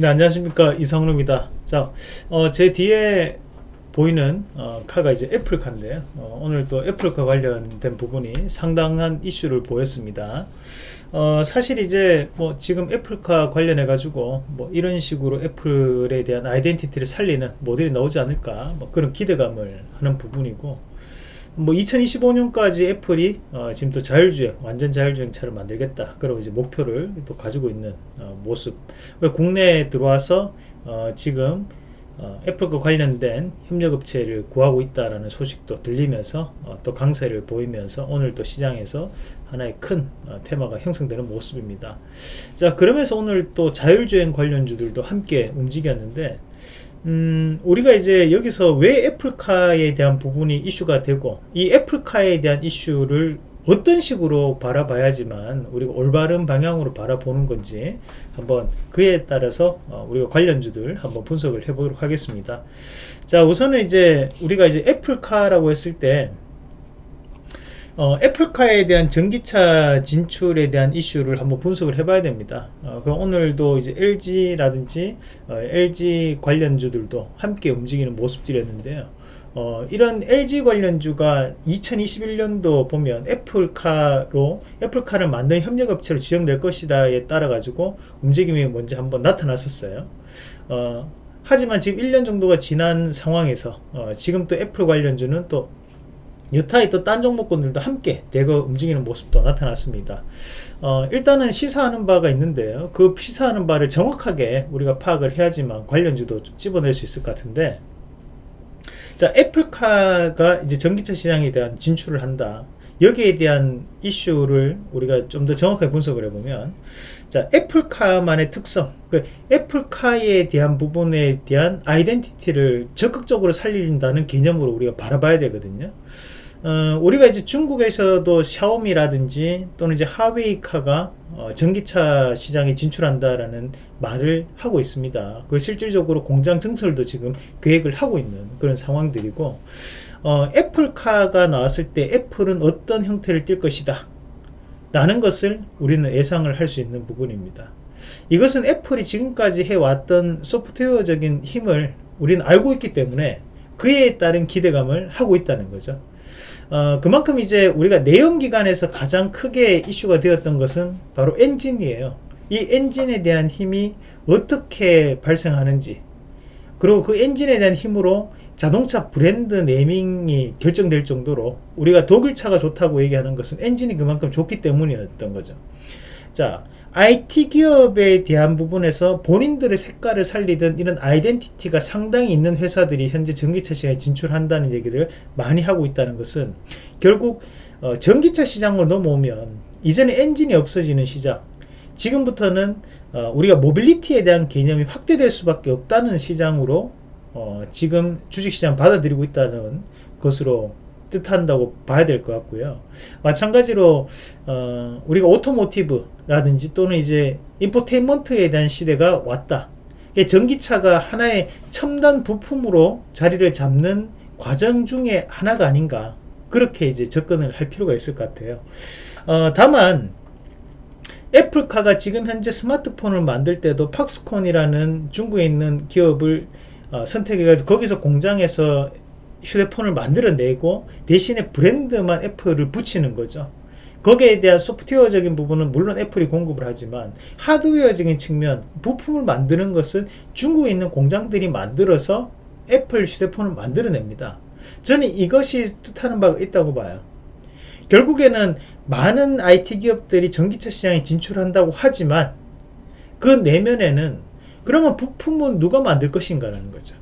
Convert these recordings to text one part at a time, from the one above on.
네 안녕하십니까. 이상로입니다. 자, 어, 제 뒤에 보이는 어, 카가 이제 애플카인데요. 어, 오늘 또 애플카 관련된 부분이 상당한 이슈를 보였습니다. 어, 사실 이제 뭐 지금 애플카 관련해 가지고 뭐 이런 식으로 애플에 대한 아이덴티티를 살리는 모델이 나오지 않을까 뭐 그런 기대감을 하는 부분이고 뭐 2025년까지 애플이 어 지금 또 자율주행 완전 자율주행 차를 만들겠다. 그리고 이제 목표를 또 가지고 있는 어 모습. 국내에 들어와서 어 지금 어 애플과 관련된 협력업체를 구하고 있다라는 소식도 들리면서 어 또 강세를 보이면서 오늘 또 시장에서 하나의 큰 어, 테마가 형성되는 모습입니다. 자 그러면서 오늘 또 자율주행 관련주들도 함께 움직였는데 음, 우리가 이제 여기서 왜 애플카에 대한 부분이 이슈가 되고 이 애플카에 대한 이슈를 어떤 식으로 바라봐야지만 우리가 올바른 방향으로 바라보는 건지 한번 그에 따라서 어, 우리가 관련주들 한번 분석을 해보도록 하겠습니다. 자 우선은 이제 우리가 이제 애플카라고 했을 때 어, 애플카에 대한 전기차 진출에 대한 이슈를 한번 분석을 해봐야 됩니다. 어, 그 오늘도 이제 LG라든지 어, LG 관련주들도 함께 움직이는 모습들이었는데요. 어, 이런 LG 관련주가 2021년도 보면 애플카로 애플카를 만든 협력업체로 지정될 것이다에 따라 가지고 움직임이 먼저 한번 나타났었어요. 어, 하지만 지금 1년 정도가 지난 상황에서 어, 지금 또 애플 관련주는 또 여타의 또 딴 종목군들도 함께 대거 움직이는 모습도 나타났습니다. 어, 일단은 시사하는 바가 있는데요. 그 시사하는 바를 정확하게 우리가 파악을 해야지만 관련주도 좀 집어낼 수 있을 것 같은데 자 애플카가 이제 전기차 시장에 대한 진출을 한다. 여기에 대한 이슈를 우리가 좀 더 정확하게 분석을 해보면 자 애플카만의 특성 그 애플카에 대한 부분에 대한 아이덴티티를 적극적으로 살린다는 개념으로 우리가 바라봐야 되거든요 어, 우리가 이제 중국에서도 샤오미라든지 또는 이제 하웨이카가 어, 전기차 시장에 진출한다라는 말을 하고 있습니다. 그 실질적으로 공장 증설도 지금 계획을 하고 있는 그런 상황들이고 어, 애플카가 나왔을 때 애플은 어떤 형태를 띌 것이다 라는 것을 우리는 예상을 할 수 있는 부분입니다. 이것은 애플이 지금까지 해왔던 소프트웨어적인 힘을 우리는 알고 있기 때문에 그에 따른 기대감을 하고 있다는 거죠. 어, 그만큼 이제 우리가 내연기관에서 가장 크게 이슈가 되었던 것은 바로 엔진이에요. 이 엔진에 대한 힘이 어떻게 발생하는지 그리고 그 엔진에 대한 힘으로 자동차 브랜드 naming이 결정될 정도로 우리가 독일차가 좋다고 얘기하는 것은 엔진이 그만큼 좋기 때문이었던 거죠. 자, IT 기업에 대한 부분에서 본인들의 색깔을 살리던 이런 identity가 상당히 있는 회사들이 현재 전기차 시장에 진출한다는 얘기를 많이 하고 있다는 것은 결국 어, 전기차 시장으로 넘어오면 이전에 엔진이 없어지는 시장 지금부터는 어, 우리가 mobility에 대한 개념이 확대될 수밖에 없다는 시장으로 어, 지금 주식시장 받아들이고 있다는 것으로 뜻한다고 봐야 될 것 같고요. 마찬가지로 어, 우리가 automotive라든지 또는 이제 infotainment에 대한 시대가 왔다. 전기차가 하나의 첨단 부품으로 자리를 잡는 과정 중에 하나가 아닌가 그렇게 이제 접근을 할 필요가 있을 것 같아요. 어, 다만 애플카가 지금 현재 스마트폰을 만들 때도 팍스콘이라는 중국에 있는 기업을 어, 선택해가지고 거기서 공장에서 휴대폰을 만들어내고 대신에 브랜드만 애플을 붙이는 거죠. 거기에 대한 소프트웨어적인 부분은 물론 애플이 공급을 하지만 하드웨어적인 측면 부품을 만드는 것은 중국에 있는 공장들이 만들어서 애플 휴대폰을 만들어냅니다. 저는 이것이 뜻하는 바가 있다고 봐요. 결국에는 많은 IT 기업들이 전기차 시장에 진출한다고 하지만 그 내면에는 그러면 부품은 누가 만들 것인가 라는 거죠.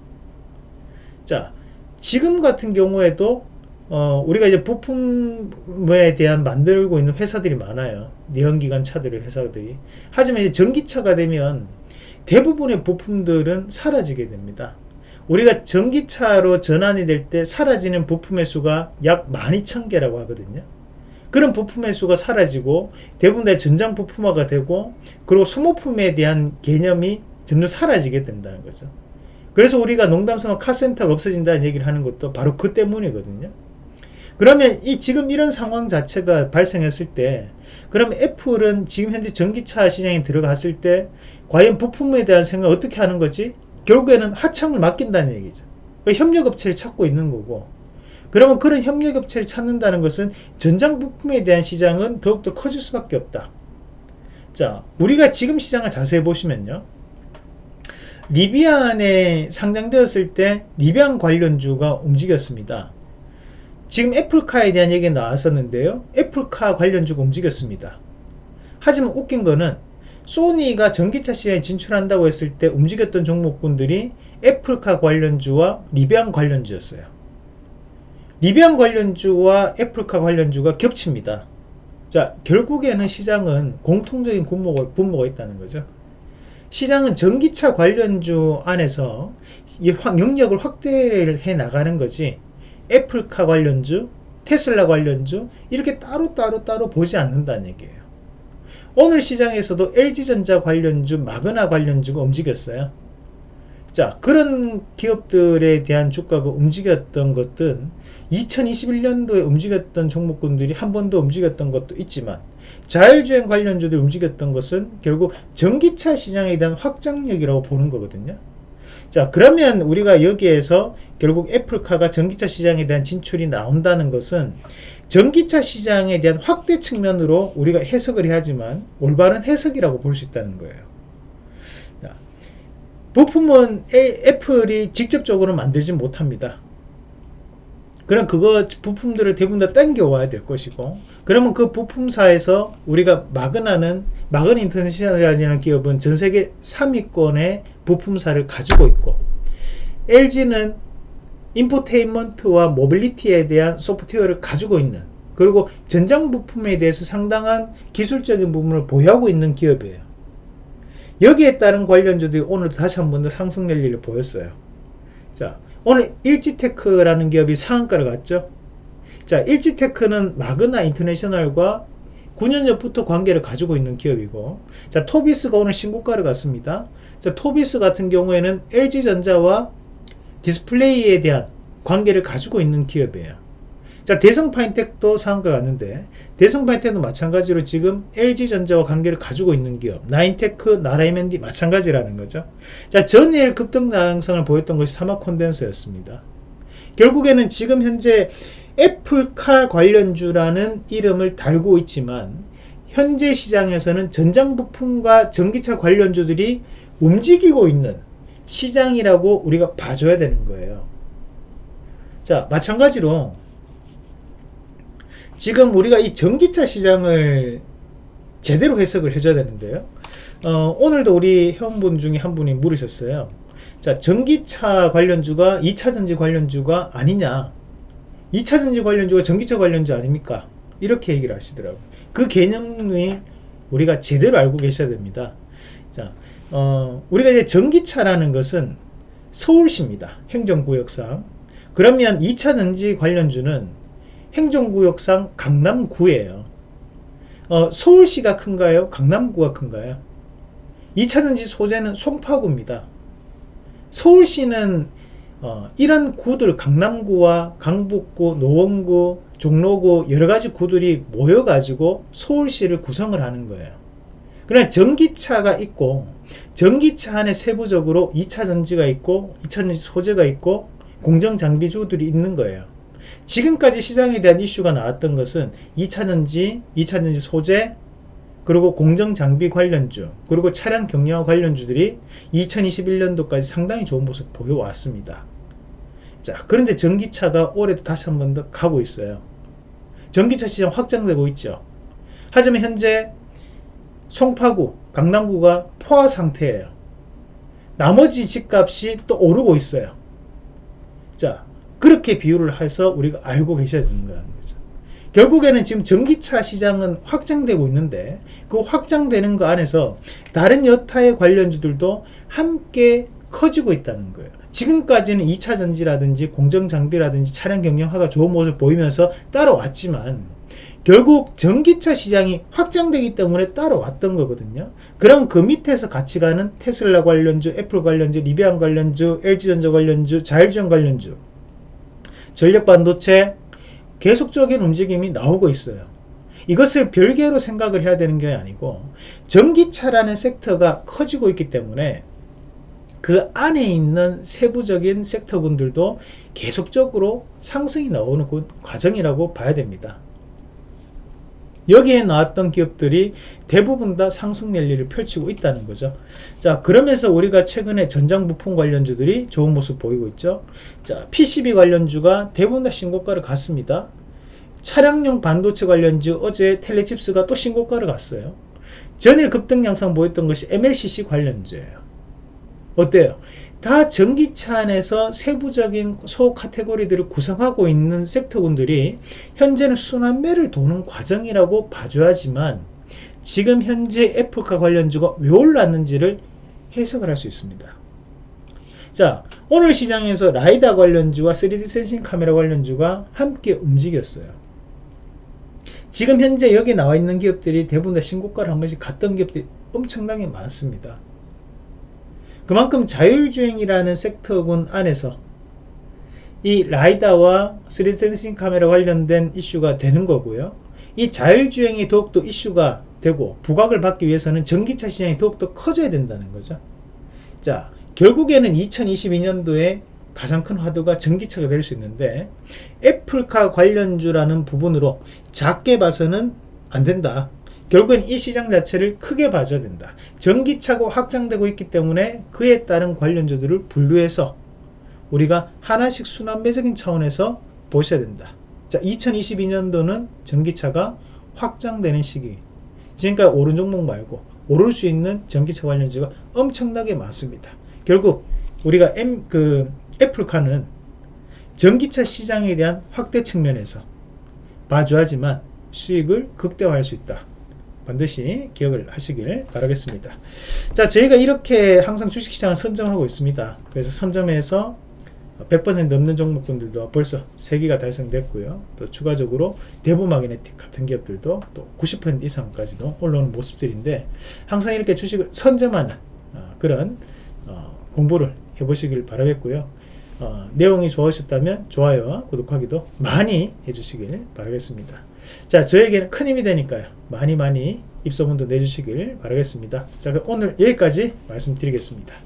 자, 지금 같은 경우에도 어, 우리가 이제 부품에 대한 만들고 있는 회사들이 많아요. 내연기관 차들의 회사들이. 하지만 이제 전기차가 되면 대부분의 부품들은 사라지게 됩니다. 우리가 전기차로 전환이 될 때 사라지는 부품의 수가 약 12,000개라고 하거든요. 그런 부품의 수가 사라지고 대부분 다 전장 부품화가 되고 그리고 소모품에 대한 개념이 점점 사라지게 된다는 거죠. 그래서 우리가 농담삼아 카센터가 없어진다는 얘기를 하는 것도 바로 그 때문이거든요. 그러면 이 지금 이런 상황 자체가 발생했을 때 그럼 애플은 지금 현재 전기차 시장에 들어갔을 때 과연 부품에 대한 생각 어떻게 하는 거지? 결국에는 하청을 맡긴다는 얘기죠. 그러니까 협력업체를 찾고 있는 거고 그러면 그런 협력업체를 찾는다는 것은 전장 부품에 대한 시장은 더욱더 커질 수밖에 없다. 자, 우리가 지금 시장을 자세히 보시면요. 리비안에 상장되었을 때 리비안 관련주가 움직였습니다. 지금 애플카에 대한 얘기 나왔었는데요. 애플카 관련주가 움직였습니다. 하지만 웃긴 거는 소니가 전기차 시장에 진출한다고 했을 때 움직였던 종목군들이 애플카 관련주와 리비안 관련주였어요. 리비안 관련주와 애플카 관련주가 겹칩니다. 자, 결국에는 시장은 공통적인 분모가, 분모가 있다는 거죠. 시장은 전기차 관련주 안에서 영역을 확대를 해 나가는 거지 애플카 관련주, 테슬라 관련주 이렇게 따로 따로 따로 보지 않는다는 얘기예요. 오늘 시장에서도 LG전자 관련주, 마그나 관련주가 움직였어요. 자, 그런 기업들에 대한 주가가 움직였던 것은 2021년도에 움직였던 종목군들이 한 번 더 움직였던 것도 있지만 자율주행 관련주들 움직였던 것은 결국 전기차 시장에 대한 확장력이라고 보는 거거든요. 자 그러면 우리가 여기에서 결국 애플카가 전기차 시장에 대한 진출이 나온다는 것은 전기차 시장에 대한 확대 측면으로 우리가 해석을 해야지만 올바른 해석이라고 볼 수 있다는 거예요. 자, 부품은 애플이 직접적으로 만들지 못합니다. 그럼 그거 부품들을 대부분 다 땡겨와야 될 것이고 그러면 그 부품사에서 우리가 마그나는 마그나 인터내셔널이라는 기업은 전 세계 3위권의 부품사를 가지고 있고 LG는 infotainment와 mobility에 대한 소프트웨어를 가지고 있는 그리고 전장 부품에 대해서 상당한 기술적인 부분을 보유하고 있는 기업이에요. 여기에 따른 관련주들이 오늘 다시 한 번 더 상승 랠리를 보였어요. 자, 오늘 일지테크라는 기업이 상한가를 갔죠. 자, 일지테크는 마그나 인터내셔널과 9년 전부터 관계를 가지고 있는 기업이고, 자, 토비스가 오늘 신고가를 갔습니다. 자, 토비스 같은 경우에는 LG전자와 디스플레이에 대한 관계를 가지고 있는 기업이에요. 자, 대성 파인텍도 상한가 갔는데 대성 파인텍도 마찬가지로 지금 LG전자와 관계를 가지고 있는 기업 나인테크, 나라이맨디 마찬가지라는 거죠. 자, 전일 급등 양상을 보였던 것이 사마콘덴서였습니다. 결국에는 지금 현재 애플카 관련주라는 이름을 달고 있지만 현재 시장에서는 전장 부품과 전기차 관련주들이 움직이고 있는 시장이라고 우리가 봐줘야 되는 거예요. 자, 마찬가지로 지금 우리가 이 전기차 시장을 제대로 해석을 해줘야 되는데요. 어, 오늘도 우리 회원분 중에 한 분이 물으셨어요. 자, 전기차 관련주가 2차전지 관련주가 아니냐. 2차전지 관련주가 전기차 관련주 아닙니까? 이렇게 얘기를 하시더라고요. 그 개념이 우리가 제대로 알고 계셔야 됩니다. 자, 어, 우리가 이제 전기차라는 것은 서울시입니다. 행정구역상. 그러면 2차전지 관련주는 행정구역상 강남구예요. 어, 서울시가 큰가요? 강남구가 큰가요? 2차전지 소재는 송파구입니다. 서울시는 어, 이런 구들 강남구와 강북구, 노원구, 종로구 여러가지 구들이 모여가지고 서울시를 구성을 하는 거예요. 그러나 전기차가 있고 전기차 안에 세부적으로 2차전지가 있고 2차전지 소재가 있고 공정장비주들이 있는 거예요. 지금까지 시장에 대한 이슈가 나왔던 것은 2차전지, 2차전지 소재, 그리고 공정장비 관련주, 그리고 차량 경량화 관련주들이 2021년도까지 상당히 좋은 모습 보여왔습니다. 자, 그런데 전기차가 올해도 다시 한 번 더 가고 있어요. 전기차 시장 확장되고 있죠. 하지만 현재 송파구, 강남구가 포화 상태예요. 나머지 집값이 또 오르고 있어요. 자, 그렇게 비유를 해서 우리가 알고 계셔야 된다는 거죠. 결국에는 지금 전기차 시장은 확장되고 있는데 그 확장되는 거 안에서 다른 여타의 관련주들도 함께 커지고 있다는 거예요. 지금까지는 2차 전지라든지 공정 장비라든지 차량 경영화가 좋은 모습을 보이면서 따라왔지만 결국 전기차 시장이 확장되기 때문에 따라왔던 거거든요. 그럼 그 밑에서 같이 가는 테슬라 관련주, 애플 관련주, 리비안 관련주, LG전자 관련주, 자율주행 관련주 전력 반도체, 계속적인 움직임이 나오고 있어요. 이것을 별개로 생각을 해야 되는 게 아니고 전기차라는 섹터가 커지고 있기 때문에 그 안에 있는 세부적인 섹터군들도 계속적으로 상승이 나오는 그 과정이라고 봐야 됩니다. 여기에 나왔던 기업들이 대부분 다 상승 랠리를 펼치고 있다는 거죠. 자, 그러면서 우리가 최근에 전장 부품 관련주들이 좋은 모습 보이고 있죠. 자, PCB 관련주가 대부분 다 신고가를 갔습니다. 차량용 반도체 관련주 어제 텔레칩스가 또 신고가를 갔어요. 전일 급등 양상 보였던 것이 MLCC 관련주예요. 어때요? 다 전기차 안에서 세부적인 소 카테고리들을 구성하고 있는 섹터군들이 현재는 순환매를 도는 과정이라고 봐줘야지만 지금 현재 애플카 관련주가 왜 올랐는지를 해석을 할 수 있습니다. 자, 오늘 시장에서 라이다 관련주와 3D 센싱 카메라 관련주가 함께 움직였어요. 지금 현재 여기 나와 있는 기업들이 대부분 다 신고가를 한 번씩 갔던 기업들이 엄청나게 많습니다. 그만큼 자율주행이라는 섹터군 안에서 이 라이다와 3D 센싱 카메라 관련된 이슈가 되는 거고요. 이 자율주행이 더욱더 이슈가 되고 부각을 받기 위해서는 전기차 시장이 더욱더 커져야 된다는 거죠. 자, 결국에는 2022년도에 가장 큰 화두가 전기차가 될 수 있는데 애플카 관련주라는 부분으로 작게 봐서는 안 된다. 결국엔 이 시장 자체를 크게 봐줘야 된다. 전기차가 확장되고 있기 때문에 그에 따른 관련주들을 분류해서 우리가 하나씩 순환매적인 차원에서 보셔야 된다. 자, 2022년도는 전기차가 확장되는 시기. 지금까지 오른 종목 말고 오를 수 있는 전기차 관련주가 엄청나게 많습니다. 결국 우리가 M 그 애플카는 전기차 시장에 대한 확대 측면에서 봐줘야지만 수익을 극대화할 수 있다. 반드시 기억을 하시길 바라겠습니다. 자, 저희가 이렇게 항상 주식시장을 선점하고 있습니다. 그래서 선점에서 100% 넘는 종목군들도 벌써 3개가 달성됐고요. 또 추가적으로 대부마그네틱 같은 기업들도 또 90% 이상까지도 올라오는 모습들인데 항상 이렇게 주식을 선점하는 어, 그런 어, 공부를 해보시길 바라겠고요. 어, 내용이 좋으셨다면 좋아요와 구독하기도 많이 해주시길 바라겠습니다. 자, 저에게는 큰 힘이 되니까요. 많이 많이 입소문도 내주시길 바라겠습니다. 자, 오늘 여기까지 말씀드리겠습니다.